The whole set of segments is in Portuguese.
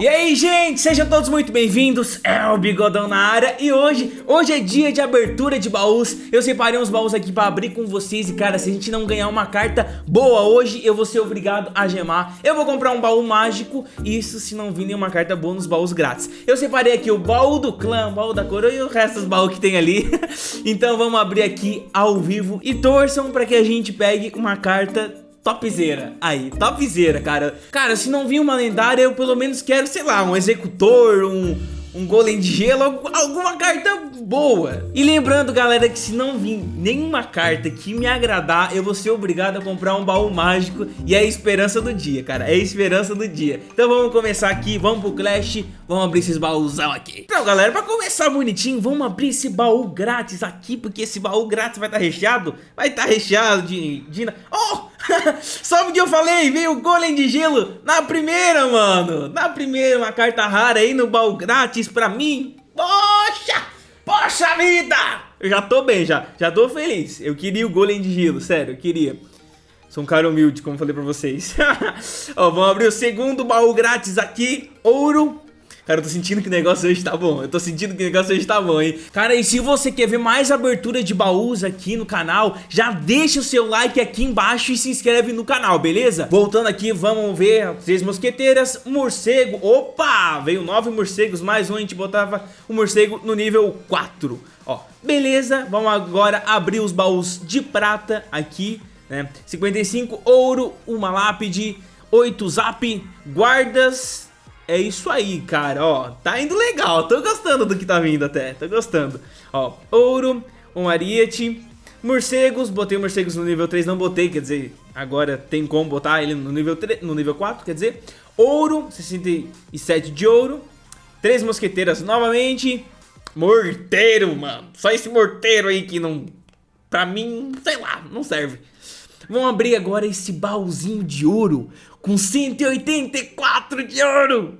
E aí, gente, sejam todos muito bem-vindos, é o Bigodão na área E hoje, hoje é dia de abertura de baús. Eu separei uns baús aqui pra abrir com vocês E cara, se a gente não ganhar uma carta boa hoje Eu vou ser obrigado a gemar. Eu vou comprar um baú mágico Isso se não vir nenhuma carta boa nos baús grátis. Eu separei aqui o baú do clã, o baú da coroa E o resto dos baús que tem ali. Então vamos abrir aqui ao vivo E torçam pra que a gente pegue uma carta topzera. Aí, topzera, cara. Cara, se não vir uma lendária, eu pelo menos quero, sei lá, um executor, um um golem de gelo, alguma carta boa. E lembrando, galera, que se não vir nenhuma carta que me agradar, eu vou ser obrigado a comprar um baú mágico e é a esperança do dia, cara. É a esperança do dia. Então vamos começar aqui, vamos pro Clash, vamos abrir esses baúzão aqui. Então, galera, pra começar bonitinho, vamos abrir esse baú grátis aqui, porque esse baú grátis vai estar tá recheado, vai estar tá recheado de... de... Oh! Sabe o que eu falei? Veio o Golem de Gelo na primeira, mano. Na primeira, uma carta rara aí no baú grátis pra mim. Poxa! Poxa vida! Eu já tô bem, já. Já tô feliz. Eu queria o Golem de Gelo, sério, eu queria. Sou um cara humilde, como falei pra vocês. Ó, vamos abrir o segundo baú grátis aqui. Ouro Cara, eu tô sentindo que o negócio hoje tá bom. Eu tô sentindo que o negócio hoje tá bom, hein? Cara, e se você quer ver mais abertura de baús aqui no canal, já deixa o seu like aqui embaixo e se inscreve no canal, beleza? Voltando aqui, vamos ver três mosqueteiras, morcego. Opa! Veio nove morcegos, mais um, a gente botava o morcego no nível 4. Ó, beleza, vamos agora abrir os baús de prata aqui, né? 55 ouro, uma lápide, 8 zap, guardas é isso aí, cara, ó, tá indo legal, tô gostando do que tá vindo até, tô gostando. Ó, ouro, um ariete, morcegos, botei morcegos no nível 3, não botei, quer dizer, agora tem como botar ele no nível, 3, no nível 4, quer dizer, ouro, 67 de ouro, três mosqueteiras novamente, morteiro, mano, só esse morteiro aí que não, pra mim, sei lá, não serve. Vamos abrir agora esse baúzinho de ouro com 184 de ouro.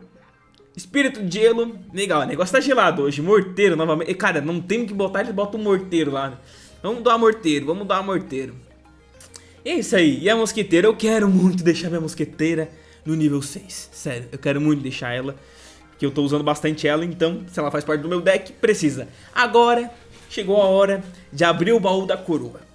Espírito de gelo, legal, o negócio tá gelado hoje, morteiro novamente, cara, não tem que botar, eles botam um morteiro lá? Vamos dar morteiro, vamos dar morteiro. E é isso aí, e a mosqueteira, eu quero muito deixar minha mosqueteira no nível 6, sério, eu quero muito deixar ela, que eu tô usando bastante ela, então se ela faz parte do meu deck, precisa. Agora, chegou a hora de abrir o baú da coroa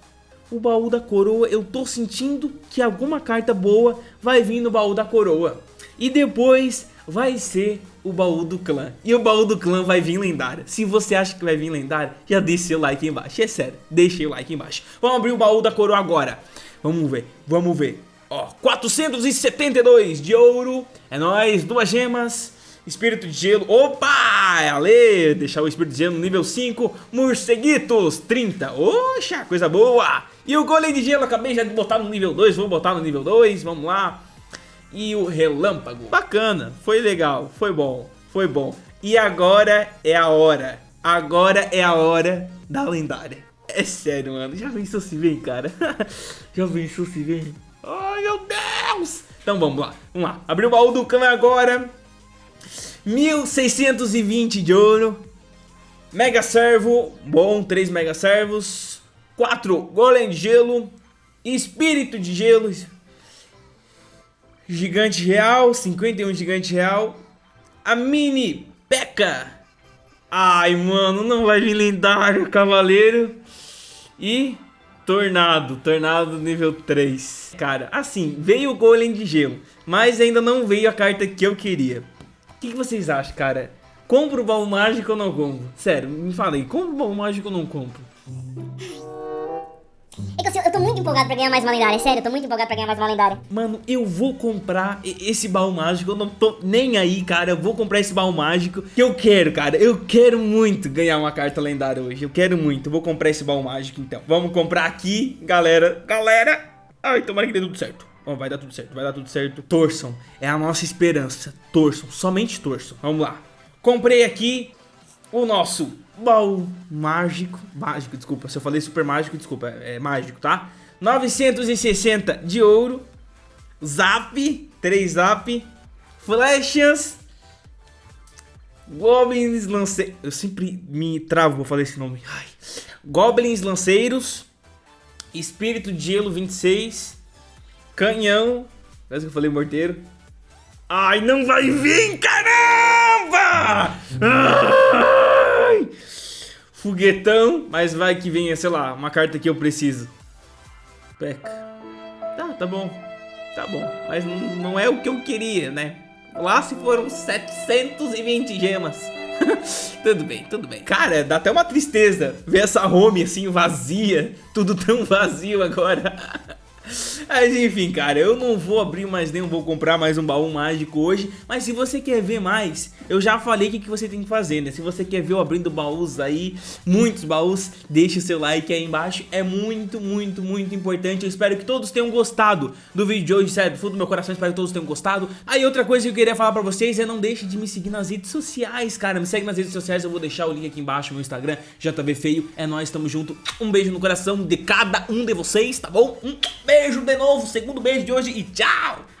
o baú da coroa, eu tô sentindo que alguma carta boa vai vir no baú da coroa. E depois vai ser o baú do clã. E o baú do clã vai vir lendário. Se você acha que vai vir lendário, já deixa seu like embaixo. É sério, deixa o like embaixo. Vamos abrir o baú da coroa agora. Vamos ver, vamos ver. Ó, 472 de ouro. É nóis, duas gemas. Espírito de gelo, opa, é Ale, deixar o espírito de gelo no nível 5, morceguitos, 30, oxa, coisa boa. E o golem de gelo, acabei já de botar no nível 2, vou botar no nível 2, vamos lá. E o relâmpago, bacana, foi legal, foi bom, foi bom. E agora é a hora, agora é a hora da lendária. É sério, mano, já pensou se vem, cara? já pensou se vem? Ai, meu Deus! Então vamos lá, vamos lá, abrir o baú do clã agora. 1620 de ouro. Mega Servo, bom, 3 Mega Servos. 4 Golem de Gelo. Espírito de Gelo. Gigante Real, 51 Gigante Real. A Mini Peca. Ai, mano, não vai vir lendário, Cavaleiro. E Tornado, Tornado nível 3. Cara, assim, veio o Golem de Gelo, mas ainda não veio a carta que eu queria que, que vocês acham, cara? Compro o baú mágico ou não compro? Sério, me fala aí, compro o baú mágico ou não compro? É que assim, eu tô muito empolgado pra ganhar mais uma lendária, sério, eu tô muito empolgado pra ganhar mais uma lendária. Mano, eu vou comprar esse baú mágico, eu não tô nem aí, cara, eu vou comprar esse baú mágico que eu quero, cara, eu quero muito ganhar uma carta lendária hoje, eu quero muito, eu vou comprar esse baú mágico então. Vamos comprar aqui, galera, galera, ai, tomara que dê tudo certo. Oh, vai dar tudo certo, vai dar tudo certo. Torçam, é a nossa esperança. Torçam, somente torçam. Vamos lá. Comprei aqui o nosso baú mágico. Mágico, desculpa. Se eu falei super mágico, desculpa. É, é mágico, tá? 960 de ouro. Zap, 3 zap. Flechas. Goblins lanceiros. Eu sempre me travo vou falar esse nome. Ai. Goblins lanceiros. Espírito de gelo 26. Canhão. Parece que eu falei morteiro. Ai, não vai vir, caramba! Ai! Foguetão, mas vai que venha, sei lá, uma carta que eu preciso. Peca. Tá, tá bom. Tá bom, mas não é o que eu queria, né? Lá se foram 720 gemas. tudo bem, tudo bem. Cara, dá até uma tristeza ver essa home assim vazia. Tudo tão vazio agora. Mas enfim, cara, eu não vou abrir mais nem vou comprar mais um baú mágico hoje. Mas se você quer ver mais, eu já falei o que, que você tem que fazer, né? Se você quer ver eu abrindo baús aí, muitos baús Deixe o seu like aí embaixo, é muito, muito, muito importante. Eu espero que todos tenham gostado do vídeo de hoje, sério, do fundo do meu coração Espero que todos tenham gostado. Aí outra coisa que eu queria falar pra vocês é não deixe de me seguir nas redes sociais, cara. Me segue nas redes sociais, eu vou deixar o link aqui embaixo, meu Instagram, JV Feio É nóis, tamo junto, um beijo no coração de cada um de vocês, tá bom? Um beijo de novo, segundo beijo de hoje e tchau!